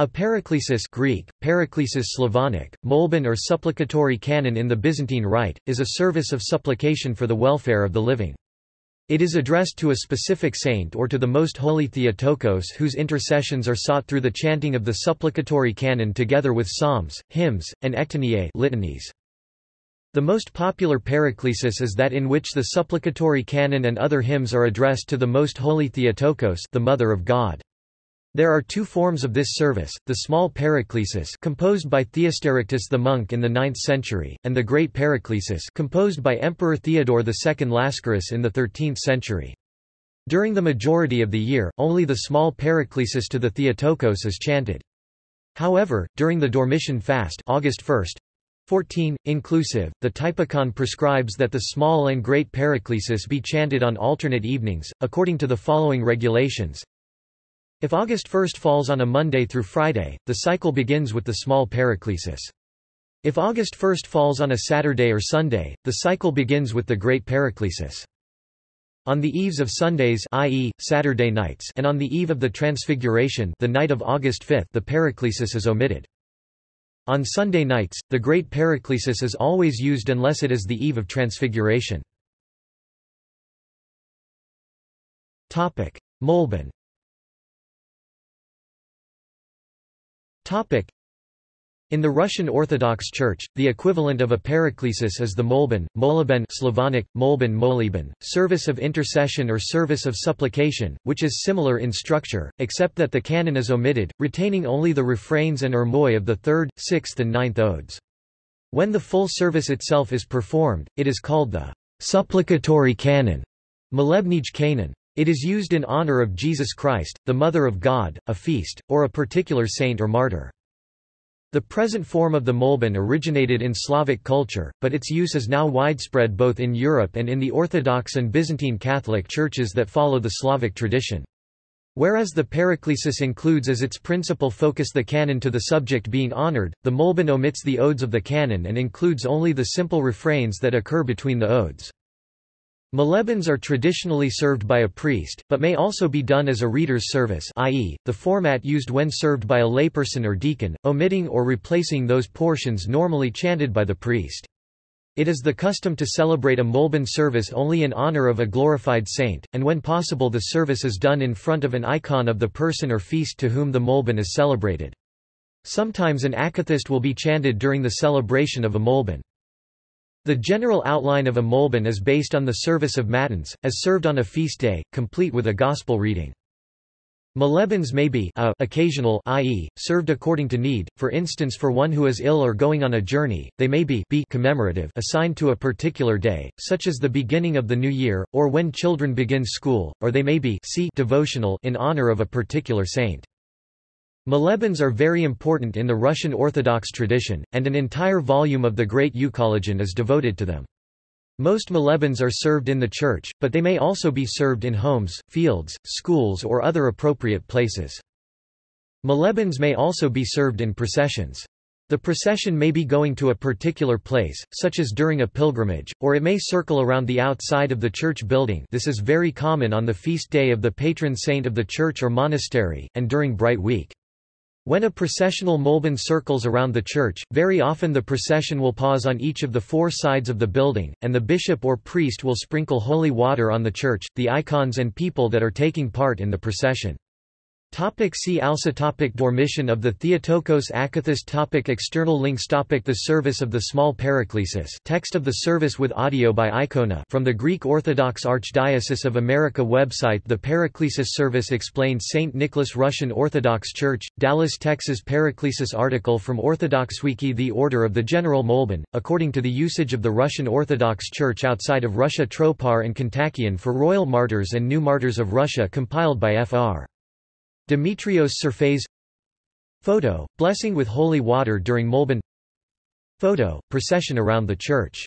A paraklesis Greek, paraklesis Slavonic, molben or supplicatory canon in the Byzantine Rite, is a service of supplication for the welfare of the living. It is addressed to a specific saint or to the most holy Theotokos whose intercessions are sought through the chanting of the supplicatory canon together with psalms, hymns, and ektenias litanies. The most popular paraklesis is that in which the supplicatory canon and other hymns are addressed to the most holy Theotokos the Mother of God. There are two forms of this service, the small paraklesis composed by Theosterictus the monk in the 9th century, and the great paraklesis composed by Emperor Theodore II Lascaris in the 13th century. During the majority of the year, only the small paraklesis to the Theotokos is chanted. However, during the Dormition fast August 1, 14, inclusive, the Typicon prescribes that the small and great paraklesis be chanted on alternate evenings, according to the following regulations. If August 1 falls on a Monday through Friday, the cycle begins with the small paraklesis. If August 1 falls on a Saturday or Sunday, the cycle begins with the great paraklesis. On the eves of Sundays i.e., Saturday nights and on the eve of the Transfiguration the night of August 5 the paraklesis is omitted. On Sunday nights, the great paraklesis is always used unless it is the eve of Transfiguration. Molben In the Russian Orthodox Church, the equivalent of a paraklesis is the molben, moleben Slavonic, molben moleben, service of intercession or service of supplication, which is similar in structure, except that the canon is omitted, retaining only the refrains and irmoi of the third, sixth and ninth odes. When the full service itself is performed, it is called the supplicatory canon, molebnij canon. It is used in honor of Jesus Christ, the Mother of God, a feast, or a particular saint or martyr. The present form of the molben originated in Slavic culture, but its use is now widespread both in Europe and in the Orthodox and Byzantine Catholic churches that follow the Slavic tradition. Whereas the paraklesis includes as its principal focus the canon to the subject being honored, the molben omits the odes of the canon and includes only the simple refrains that occur between the odes. Molebens are traditionally served by a priest, but may also be done as a reader's service i.e., the format used when served by a layperson or deacon, omitting or replacing those portions normally chanted by the priest. It is the custom to celebrate a Molben service only in honor of a glorified saint, and when possible the service is done in front of an icon of the person or feast to whom the Molben is celebrated. Sometimes an akathist will be chanted during the celebration of a Molben. The general outline of a molben is based on the service of matins, as served on a feast day, complete with a gospel reading. Molebens may be a occasional i.e., served according to need, for instance for one who is ill or going on a journey, they may be b commemorative assigned to a particular day, such as the beginning of the new year, or when children begin school, or they may be c devotional in honor of a particular saint. Molebens are very important in the Russian Orthodox tradition, and an entire volume of the Great Euchologion is devoted to them. Most molebens are served in the church, but they may also be served in homes, fields, schools or other appropriate places. Molebens may also be served in processions. The procession may be going to a particular place, such as during a pilgrimage, or it may circle around the outside of the church building this is very common on the feast day of the patron saint of the church or monastery, and during Bright Week. When a processional molben circles around the church, very often the procession will pause on each of the four sides of the building, and the bishop or priest will sprinkle holy water on the church, the icons and people that are taking part in the procession. Topic see also topic Dormition of the Theotokos. Akathist topic External links. Topic The service of the small paraklesis. Text of the service with audio by Icona. From the Greek Orthodox Archdiocese of America website The Paraklesis service explained St. Nicholas Russian Orthodox Church, Dallas, Texas Paraklesis article from Orthodox Wiki. The Order of the General Molben, according to the usage of the Russian Orthodox Church outside of Russia Tropar and Kontakion for Royal Martyrs and New Martyrs of Russia compiled by Fr. Demetrios Serfes Photo, blessing with holy water during Molben. Photo, procession around the church